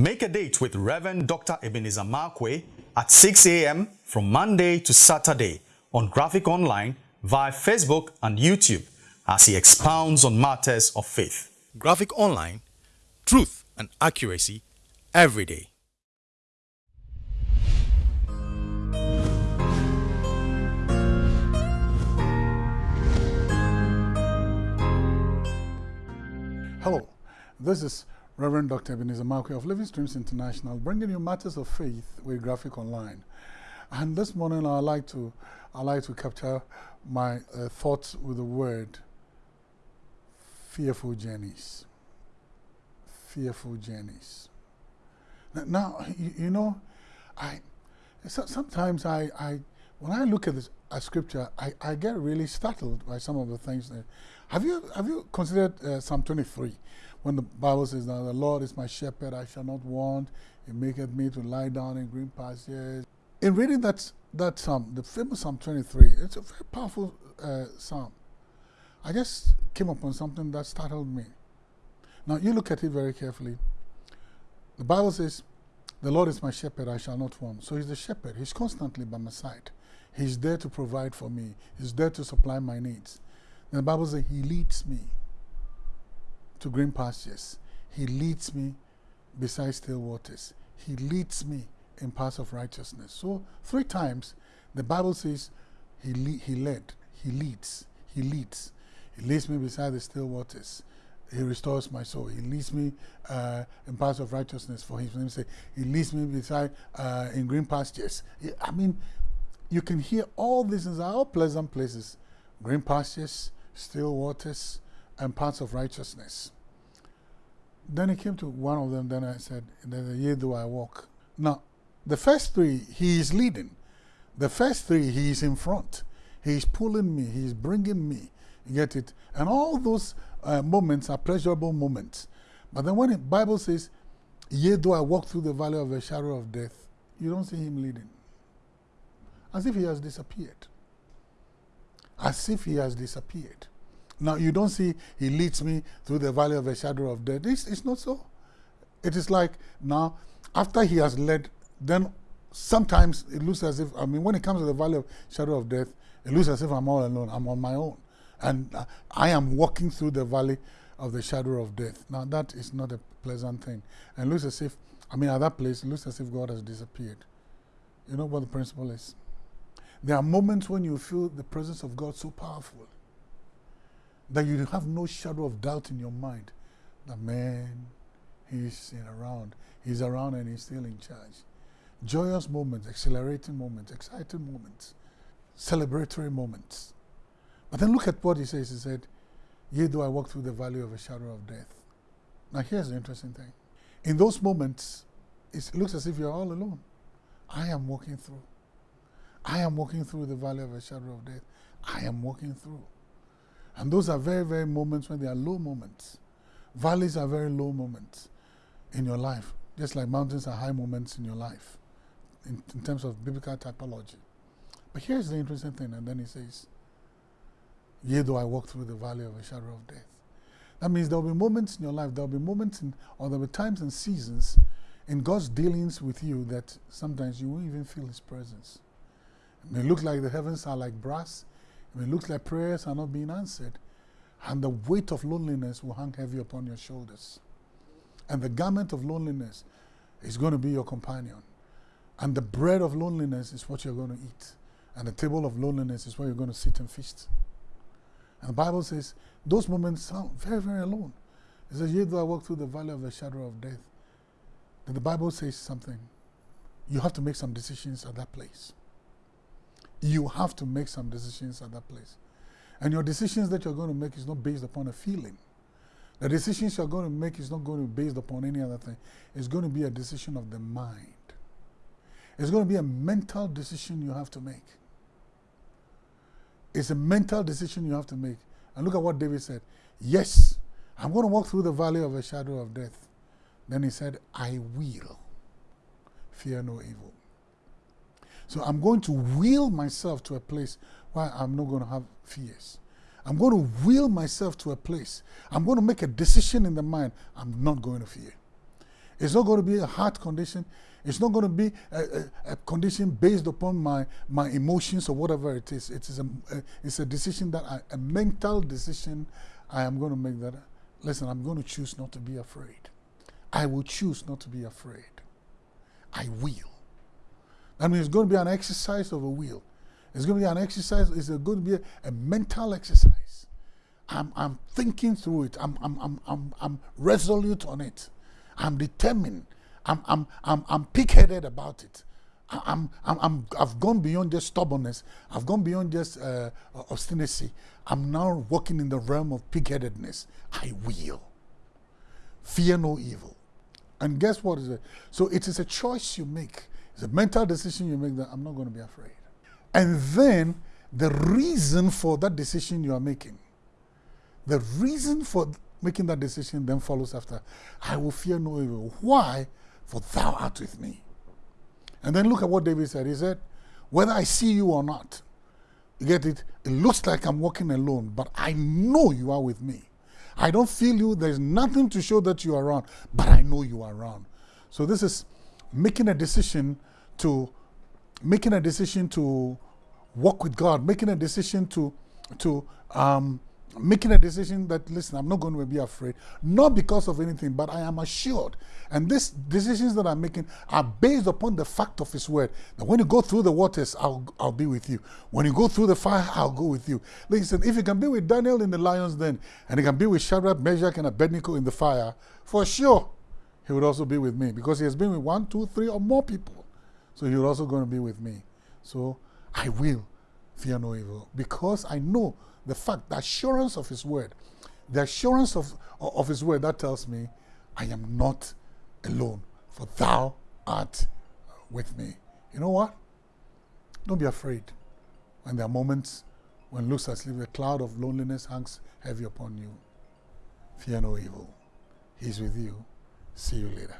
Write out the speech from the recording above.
Make a date with Reverend Dr. Ebenezer Markwei at 6 a.m. from Monday to Saturday on Graphic Online via Facebook and YouTube as he expounds on matters of faith. Graphic Online, truth and accuracy every day. Hello, this is Reverend Dr. Ebenezer Markwei of Living Streams International, bringing you matters of faith with Graphic Online. And this morning, I like to, I like to capture my uh, thoughts with the word fearful journeys. Fearful journeys. Now, you, you know, I sometimes I, I when I look at this at scripture, I, I get really startled by some of the things. That, have you have you considered uh, Psalm 23 when the Bible says, "Now the Lord is my shepherd; I shall not want. He maketh me to lie down in green pastures." In reading that that psalm, the famous Psalm 23, it's a very powerful uh, psalm. I just came upon something that startled me. Now you look at it very carefully. The Bible says, "The Lord is my shepherd; I shall not want." So He's the shepherd. He's constantly by my side. He's there to provide for me. He's there to supply my needs. And the Bible says He leads me to green pastures. He leads me beside still waters. He leads me in paths of righteousness. So three times the Bible says he, le he led, he leads, he leads. He leads me beside the still waters. He restores my soul. He leads me uh, in paths of righteousness for his name. sake. he leads me beside uh, in green pastures. I mean, you can hear all these things are all pleasant places. Green pastures, still waters, and paths of righteousness. Then he came to one of them, then I said, Yea, do I walk. Now, the first three, he is leading. The first three, he is in front. He is pulling me, he is bringing me. You get it? And all those uh, moments are pleasurable moments. But then when the Bible says, Yea, do I walk through the valley of the shadow of death, you don't see him leading. As if he has disappeared. As if he has disappeared. Now, you don't see he leads me through the valley of the shadow of death. It's, it's not so. It is like now, after he has led, then sometimes it looks as if, I mean, when it comes to the valley of shadow of death, it looks as if I'm all alone. I'm on my own. And uh, I am walking through the valley of the shadow of death. Now, that is not a pleasant thing. And it looks as if, I mean, at that place, it looks as if God has disappeared. You know what the principle is? There are moments when you feel the presence of God so powerful that you have no shadow of doubt in your mind that man, he's around. He's around and he's still in charge. Joyous moments, exhilarating moments, exciting moments, celebratory moments. But then look at what he says. He said, Yea, do I walk through the valley of a shadow of death. Now, here's the interesting thing. In those moments, it looks as if you're all alone. I am walking through. I am walking through the valley of a shadow of death. I am walking through. And those are very, very moments when they are low moments. Valleys are very low moments in your life, just like mountains are high moments in your life in, in terms of biblical typology. But here's the interesting thing, and then he says, Yea, though I walk through the valley of a shadow of death. That means there will be moments in your life, there will be moments in, or there will be times and seasons in God's dealings with you that sometimes you won't even feel His presence. It may look like the heavens are like brass, it looks like prayers are not being answered, and the weight of loneliness will hang heavy upon your shoulders. And the garment of loneliness is going to be your companion. And the bread of loneliness is what you're going to eat. And the table of loneliness is where you're going to sit and feast. And the Bible says those moments sound very, very alone. It says, Yea, though I walk through the valley of the shadow of death. Then the Bible says something. You have to make some decisions at that place you have to make some decisions at that place. And your decisions that you're going to make is not based upon a feeling. The decisions you're going to make is not going to be based upon any other thing. It's going to be a decision of the mind. It's going to be a mental decision you have to make. It's a mental decision you have to make. And look at what David said. Yes, I'm going to walk through the valley of a shadow of death. Then he said, I will fear no evil. So I'm going to wheel myself to a place where I'm not going to have fears. I'm going to wheel myself to a place. I'm going to make a decision in the mind. I'm not going to fear. It's not going to be a heart condition. It's not going to be a, a, a, condition based upon my, my emotions or whatever it is. It is a, a it's a decision that I, a mental decision I am going to make that. Listen, I'm going to choose not to be afraid. I will choose not to be afraid. I will. That means it's going to be an exercise of a will. It's going to be an exercise, it's going to be a, a mental exercise. I'm, I'm thinking through it. I'm, I'm, I'm, I'm, I'm resolute on it. I'm determined. I'm, I'm, I'm, I'm pig-headed about it. I'm, I'm, I'm, I've gone beyond just stubbornness. I've gone beyond just uh, obstinacy. I'm now walking in the realm of pig-headedness. I will. Fear no evil. And guess what is it? So it is a choice you make. It's a mental decision you make that I'm not going to be afraid. And then the reason for that decision you are making, the reason for making that decision then follows after. I will fear no evil. Why? For thou art with me. And then look at what David said. He said, Whether I see you or not, you get it? It looks like I'm walking alone, but I know you are with me. I don't feel you. There's nothing to show that you are around, but I know you are around. So this is making a decision to making a decision to walk with God, making a decision to to um, making a decision that listen i'm not going to be afraid not because of anything but i am assured. And these decisions that i'm making are based upon the fact of his word that when you go through the waters i'll, I'll be with you. When you go through the fire i'll go with you. Listen if you can be with daniel in the lion's den and you can be with shadrach meshach and abednego in the fire for sure he would also be with me because he has been with one two three or more people so you're also going to be with me so i will fear no evil because i know the fact, the assurance of His word, the assurance of, of His word that tells me, I am not alone, for Thou art with me. You know what? Don't be afraid when there are moments when looks as if a cloud of loneliness hangs heavy upon you. Fear no evil. He's with you. See you later.